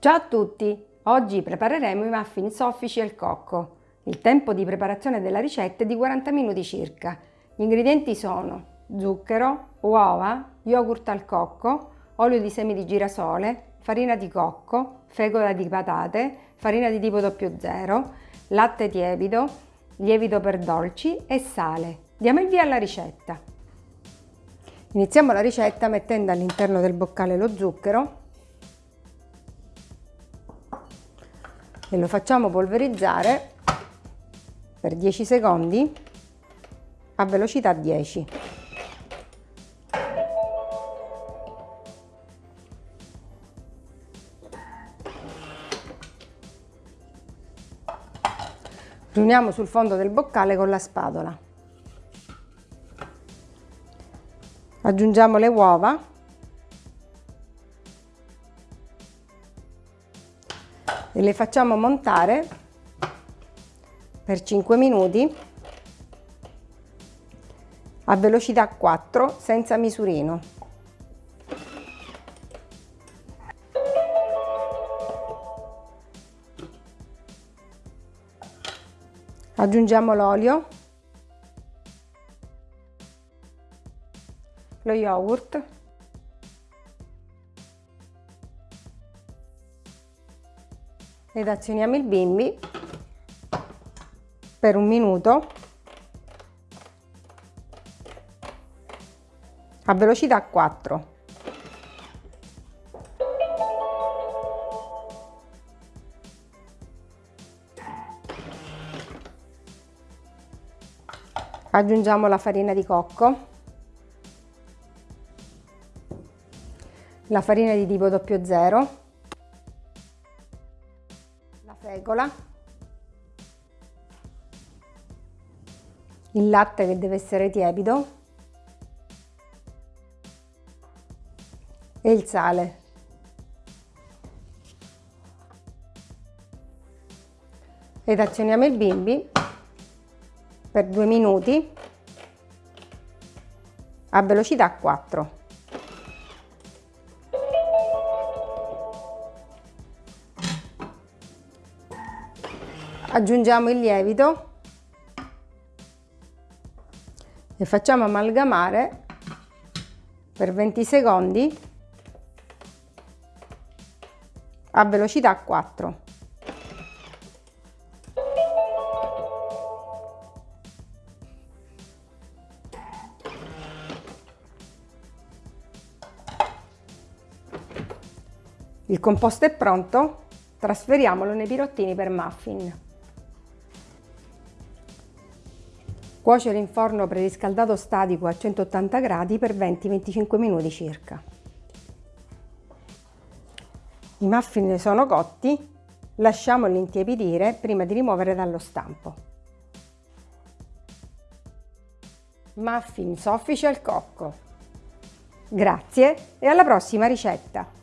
Ciao a tutti! Oggi prepareremo i muffin soffici al cocco. Il tempo di preparazione della ricetta è di 40 minuti circa. Gli ingredienti sono zucchero, uova, yogurt al cocco, olio di semi di girasole, farina di cocco, fecola di patate, farina di tipo 00, latte tiepido, lievito per dolci e sale. Diamo il via alla ricetta. Iniziamo la ricetta mettendo all'interno del boccale lo zucchero e lo facciamo polverizzare per 10 secondi a velocità 10. Riuniamo sul fondo del boccale con la spatola. Aggiungiamo le uova e le facciamo montare per 5 minuti a velocità 4 senza misurino. Aggiungiamo l'olio, lo yogurt ed azioniamo il bimbi per un minuto a velocità 4. Aggiungiamo la farina di cocco, la farina di tipo 00 fecola, il latte che deve essere tiepido e il sale. Ed azioniamo il bimbi per due minuti a velocità 4. Aggiungiamo il lievito e facciamo amalgamare per 20 secondi a velocità 4. Il composto è pronto, trasferiamolo nei pirottini per muffin. Cuocere in forno preriscaldato statico a 180 gradi per 20-25 minuti circa. I muffin sono cotti, lasciamoli intiepidire prima di rimuovere dallo stampo. Muffin soffici al cocco. Grazie e alla prossima ricetta!